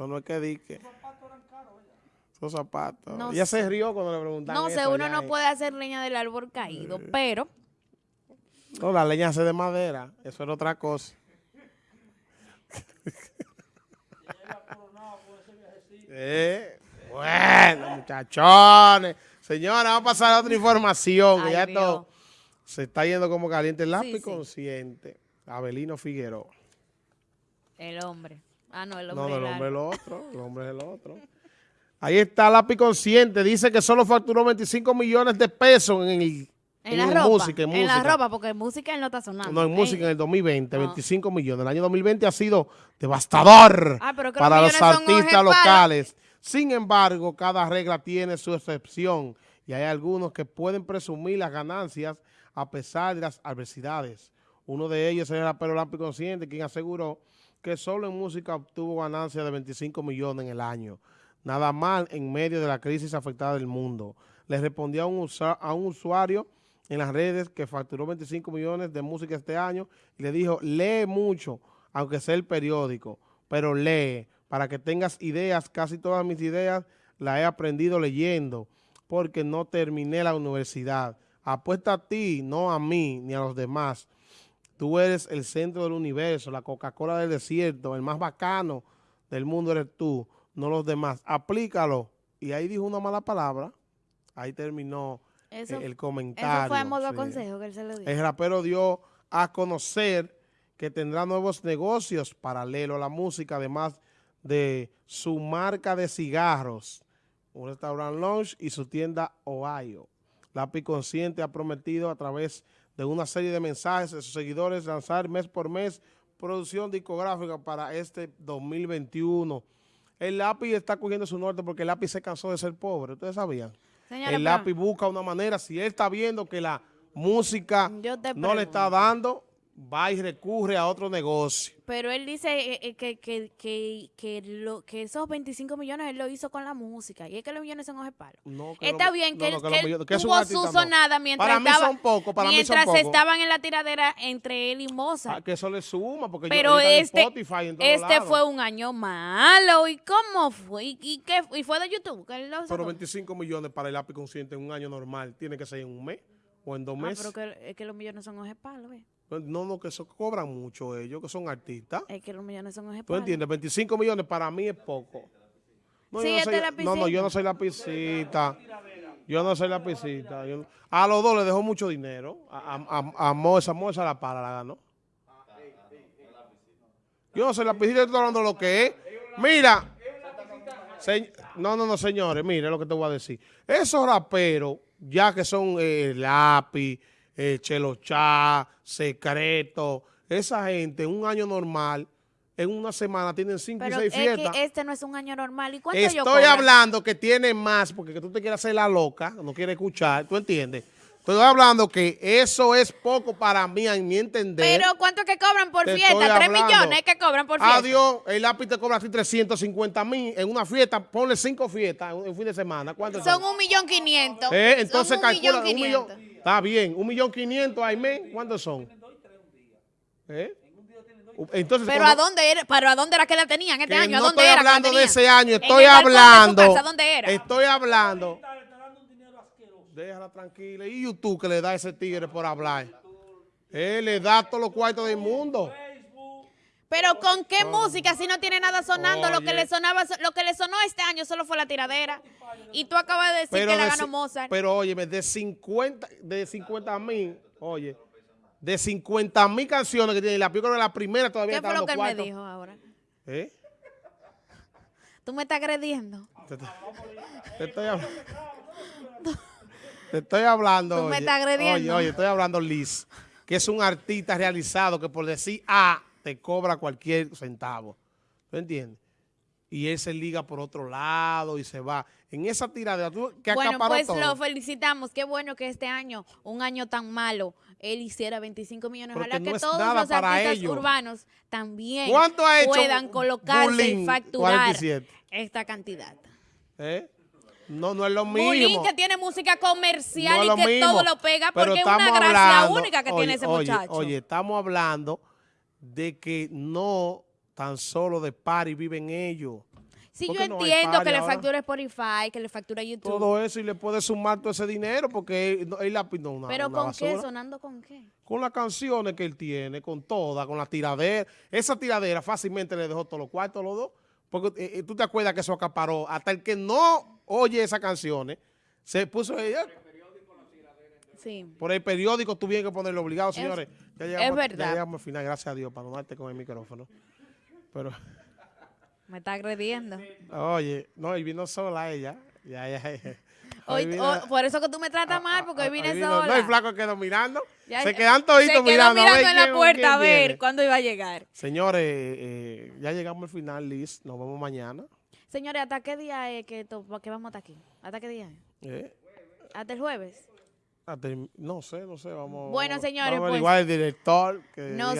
Eso no es que dique. Esos zapatos. No Ella sé. se rió cuando le preguntaron No sé, uno no puede hacer leña del árbol caído, pero No, la leña hace de madera. Eso era otra cosa. Eh, bueno, muchachones. Señora, vamos a pasar a otra información. que Ay, ya Dios. esto se está yendo como caliente. El lápiz Sí, sí. consciente. Abelino Figueroa. el hombre. Ah, no, el hombre. no, el hombre es el otro. El hombre es el otro. Ahí está lápiz consciente. Dice que solo facturó 25 millones de pesos en el En la en ropa. música, en en la ropa, porque en música él no está sonando. No, en música en el 2020, No. 25 millones. El año 2020 ha sido devastador Ah, para los artistas locales. Sin embargo, cada regla tiene su excepción y hay algunos que pueden presumir las ganancias a pesar de las adversidades. Uno de ellos es el rapero Lampi Consciente, quien aseguró que solo en música obtuvo ganancias de 25 millones en el año. Nada mal en medio de la crisis afectada del mundo. Le respondió un, a un usuario en las redes que facturó 25 millones de música este año y le dijo, lee mucho, aunque sea el periódico, pero lee, para que tengas ideas, casi todas mis ideas las he aprendido leyendo, porque no terminé la universidad. Apuesta a ti, no a mí, ni a los demás. Tú eres el centro del universo, la Coca-Cola del desierto, el más bacano del mundo eres tú, no los demás. Aplícalo. Y ahí dijo una mala palabra. Ahí terminó Eso, eh, el comentario. eso fue a modo sí. consejo que él se lo dio. El rapero dio a conocer que tendrá nuevos negocios paralelos a la música, además de su marca de cigarros, un restaurant lounge y su tienda Ohio. Lápiz Consciente ha prometido a través de una serie de mensajes a sus seguidores lanzar mes por mes producción discográfica para este 2021. El lápiz está cogiendo su norte porque el lápiz se cansó de ser pobre. ¿Ustedes sabían? Señora, el lápiz busca una manera, si él está viendo que la música no le está dando, va y recurre a otro negocio. Pero él dice eh, eh, que, que, que, que, lo, que esos 25 millones él lo hizo con la música. Y es que los millones son ojepalos. No, que Está lo- bien que, no, él, no, él tuvo su no. sonada mientras Para mí estaba, son pocos, para mí son mientras pocos. estaban en la tiradera entre él y Mozart. Ah, que eso le suma, porque yo- Pero en este, Spotify en todos este lados. fue un año malo. ¿Y cómo fue? ¿Y, y qué? ¿Y fue de YouTube? que él lo Pero sacó? 25 millones para el lápiz consciente en un año normal, tiene que ser en un mes o en dos Ah, meses. pero que, es que los millones son ojepalos, ¿eh? No, no, que eso cobran mucho ellos, que son artistas. Es que los millones son ¿Tú ojepalos. entiendes? 25 millones para mí es poco. No, Sí, yo no, este soy, lapicito. no, no, yo no soy lapicita. Yo no soy lapicita. Yo no- a los dos le dejó mucho dinero. A, a, a, a Moza, Moza la para, la ganó. Yo no soy lapicita, estoy hablando de lo que es. Mira. se- no, no, no, señores, mire lo que te voy a decir. Esos raperos, ya que son eh, lápiz, eh, Chelo Chá, Secreto, esa gente en un año normal, en una semana tienen cinco Pero y es seis fiestas. que este no es un año normal. ¿Y cuánto yo Estoy hablando que tiene más, porque que tú te quieres hacer la loca, no quieres escuchar, ¿tú entiendes? Estoy hablando que eso es poco para mí, a mi entender. Pero ¿cuánto que cobran por Te fiesta? ¿Tres millones que cobran por fiesta? Adiós, el lápiz te cobra a ti 350 mil en una fiesta, ponle cinco fiestas en un fin de semana. ¿Cuánto Son un millón quinientos. Eh, entonces Son un calcula millón un millón. quinientos. Está bien, un millón quinientos al mes, ¿cuántos son? ¿Eh? Entonces, Pero cuando- ¿a dónde era? ¿Pero a dónde era que la tenían este que año? ¿A no dónde estoy era hablando de ese año, ¿En estoy hablando. casa? ¿Dónde era? Estoy hablando. Déjala tranquila. ¿Y YouTube que le da a ese tigre por hablar? Él le da todos los cuartos del mundo. Pero ¿con qué música si no tiene nada sonando? Lo que le sonaba, lo que le sonó este año solo fue la tiradera. Y tú acabas de decir Pero, que la ganó Mozart. pero óyeme, de 50 de 50 mil, oye, de 50 mil canciones que tiene la película de la primera todavía ¿Qué está fue lo que él me dijo ahora? ¿Eh? Tú me estás agrediendo. Te, te- te estoy hablando. Te estoy hablando. Tú me oye, estás agrediendo. Oye, oye, estoy hablando Liz, que es un artista realizado que por decir A te cobra cualquier centavo. ¿Tú entiendes? Y él se liga por otro lado y se va. En esa tiradera, tú que Bueno, pues todo. lo felicitamos. Qué bueno que este año, un año tan malo, él hiciera 25 millones. Pero Ojalá que que, no es todos los artistas ellos. urbanos también ¿Cuánto ha hecho puedan colocarse y facturar 47? esta cantidad. ¿Eh? No, no es lo mismo. Bulín que tiene música comercial No y que mismo. todo lo pega Pero porque es una gracia hablando- única que oye, tiene ese oye, muchacho. Oye, estamos hablando de que no tan solo de party viven ellos. Sí, yo no entiendo que le factura Spotify, que le factura YouTube. Todo eso y le puede sumar todo ese dinero porque él, él la no, una, pero una ¿con qué? ¿Sonando con qué? Con las canciones que él tiene, con todas, con la tiradera. Esa tiradera fácilmente le dejó todos los cuartos los dos. Porque eh, eh, tú te acuerdas que eso acaparó. Hasta el que no oye esas canciones, se puso ella. Sí. Por el periódico tuvieron que ponerlo obligado, señores. Ya llegamos, verdad. Ya llegamos al final, gracias a Dios, para no darte con el micrófono. Pero, Me está agrediendo. oye, no, y vino sola ella. Ya, ya, ya. Hoy, vino- hoy- por eso que tú me tratas mal, porque hoy Ah, vine vino- sola. No, el flaco quedó mirando. Ya- se quedan toditos se mirando. mirando en la puerta a ver cuándo iba a llegar. Señores, eh, ya llegamos al final, Liz. Nos vemos mañana. Señores, ¿hasta qué día es que, to- que vamos a estar aquí? ¿Hasta qué día es? Eh, ¿Hasta el jueves? hasta el- no sé, no sé. Vamos, Bueno, vamos- señores, vamos a pues, el director que nos.